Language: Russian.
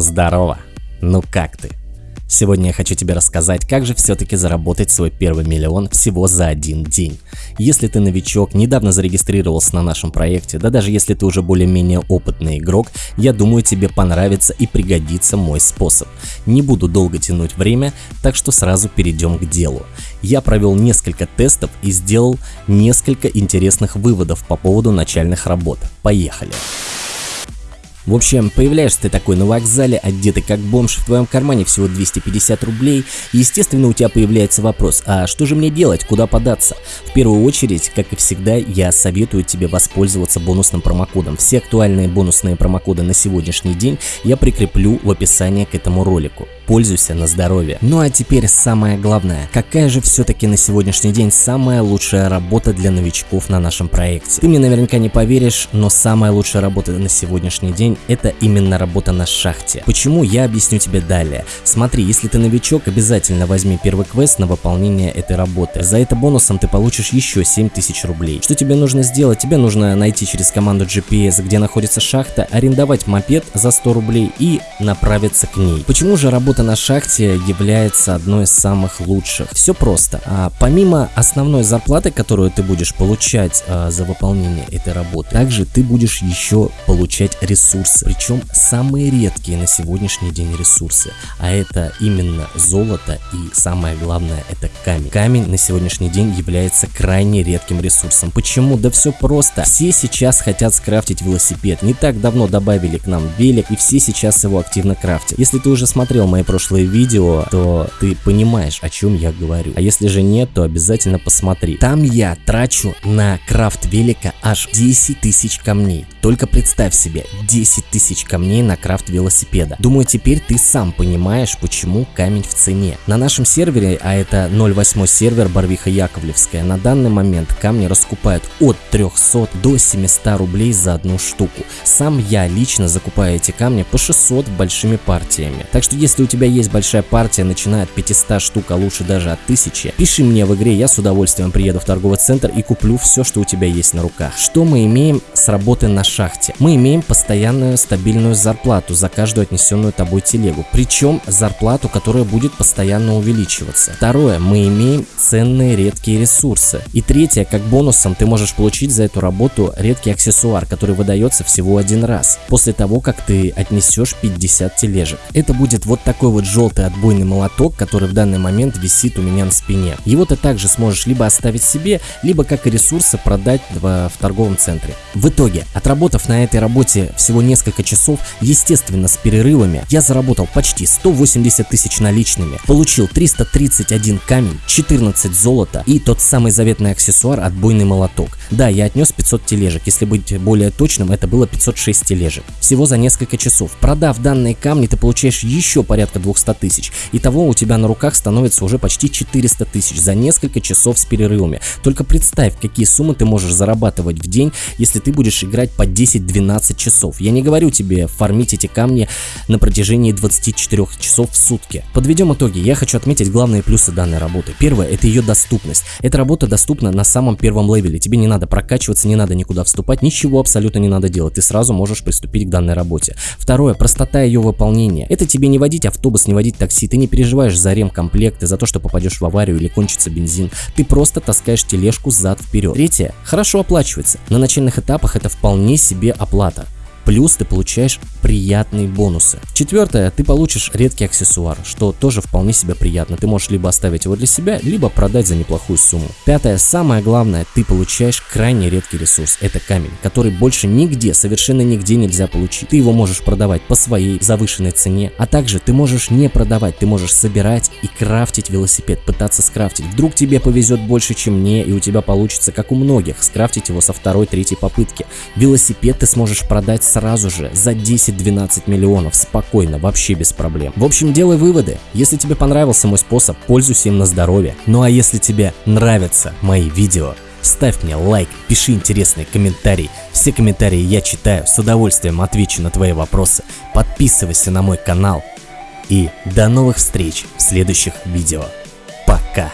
Здорово! Ну как ты? Сегодня я хочу тебе рассказать, как же все-таки заработать свой первый миллион всего за один день. Если ты новичок, недавно зарегистрировался на нашем проекте, да даже если ты уже более-менее опытный игрок, я думаю тебе понравится и пригодится мой способ. Не буду долго тянуть время, так что сразу перейдем к делу. Я провел несколько тестов и сделал несколько интересных выводов по поводу начальных работ. Поехали! В общем, появляешься ты такой на вокзале, одетый как бомж, в твоем кармане всего 250 рублей, естественно у тебя появляется вопрос, а что же мне делать, куда податься? В первую очередь, как и всегда, я советую тебе воспользоваться бонусным промокодом. Все актуальные бонусные промокоды на сегодняшний день я прикреплю в описании к этому ролику пользуйся на здоровье. Ну а теперь самое главное, какая же все-таки на сегодняшний день самая лучшая работа для новичков на нашем проекте? Ты мне наверняка не поверишь, но самая лучшая работа на сегодняшний день это именно работа на шахте. Почему, я объясню тебе далее. Смотри, если ты новичок, обязательно возьми первый квест на выполнение этой работы. За это бонусом ты получишь еще 7000 рублей. Что тебе нужно сделать? Тебе нужно найти через команду GPS, где находится шахта, арендовать мопед за 100 рублей и направиться к ней. Почему же работа работа на шахте является одной из самых лучших. Все просто. А, помимо основной зарплаты, которую ты будешь получать а, за выполнение этой работы, также ты будешь еще получать ресурсы. Причем самые редкие на сегодняшний день ресурсы. А это именно золото и самое главное это камень. Камень на сегодняшний день является крайне редким ресурсом. Почему? Да все просто. Все сейчас хотят скрафтить велосипед. Не так давно добавили к нам велик и все сейчас его активно крафтят. Если ты уже смотрел мои прошлые видео, то ты понимаешь, о чем я говорю. А если же нет, то обязательно посмотри. Там я трачу на крафт велика аж 10 тысяч камней. Только представь себе, 10 тысяч камней на крафт велосипеда. Думаю, теперь ты сам понимаешь, почему камень в цене. На нашем сервере, а это 08 сервер Барвиха Яковлевская, на данный момент камни раскупают от 300 до 700 рублей за одну штуку. Сам я лично закупаю эти камни по 600 большими партиями. Так что если у тебя тебя есть большая партия, начиная от 500 штук, а лучше даже от 1000, пиши мне в игре, я с удовольствием приеду в торговый центр и куплю все, что у тебя есть на руках. Что мы имеем с работы на шахте? Мы имеем постоянную стабильную зарплату за каждую отнесенную тобой телегу, причем зарплату, которая будет постоянно увеличиваться. Второе, мы имеем ценные редкие ресурсы. И третье, как бонусом ты можешь получить за эту работу редкий аксессуар, который выдается всего один раз, после того, как ты отнесешь 50 тележек. Это будет вот такой такой вот желтый отбойный молоток, который в данный момент висит у меня на спине. Его ты также сможешь либо оставить себе, либо как и ресурсы продать в, в торговом центре. В итоге, отработав на этой работе всего несколько часов, естественно с перерывами, я заработал почти 180 тысяч наличными, получил 331 камень, 14 золота и тот самый заветный аксессуар отбойный молоток. Да, я отнес 500 тележек, если быть более точным, это было 506 тележек. Всего за несколько часов. Продав данные камни, ты получаешь еще порядка 200 тысяч. Итого у тебя на руках становится уже почти 400 тысяч за несколько часов с перерывами. Только представь, какие суммы ты можешь зарабатывать в день, если ты будешь играть по 10-12 часов. Я не говорю тебе фармить эти камни на протяжении 24 часов в сутки. Подведем итоги. Я хочу отметить главные плюсы данной работы. Первое – это ее доступность. Эта работа доступна на самом первом левеле. Тебе не надо прокачиваться, не надо никуда вступать, ничего абсолютно не надо делать. Ты сразу можешь приступить к данной работе. Второе – простота ее выполнения. Это тебе не водить авто автобус, не водить такси, ты не переживаешь за ремкомплекты, за то, что попадешь в аварию или кончится бензин. Ты просто таскаешь тележку зад вперед. Третье, хорошо оплачивается. На начальных этапах это вполне себе оплата. Плюс ты получаешь приятные бонусы. Четвертое, ты получишь редкий аксессуар, что тоже вполне себе приятно. Ты можешь либо оставить его для себя, либо продать за неплохую сумму. Пятое, самое главное, ты получаешь крайне редкий ресурс. Это камень, который больше нигде, совершенно нигде нельзя получить. Ты его можешь продавать по своей завышенной цене, а также ты можешь не продавать, ты можешь собирать и крафтить велосипед, пытаться скрафтить. Вдруг тебе повезет больше, чем мне, и у тебя получится, как у многих, скрафтить его со второй, третьей попытки. Велосипед ты сможешь продать сразу же за 10-12 миллионов спокойно, вообще без проблем. В общем, делай выводы. Если тебе понравился мой способ, пользуйся им на здоровье. Ну а если тебе нравятся мои видео, ставь мне лайк, пиши интересные комментарии. Все комментарии я читаю, с удовольствием отвечу на твои вопросы. Подписывайся на мой канал. И до новых встреч в следующих видео. Пока!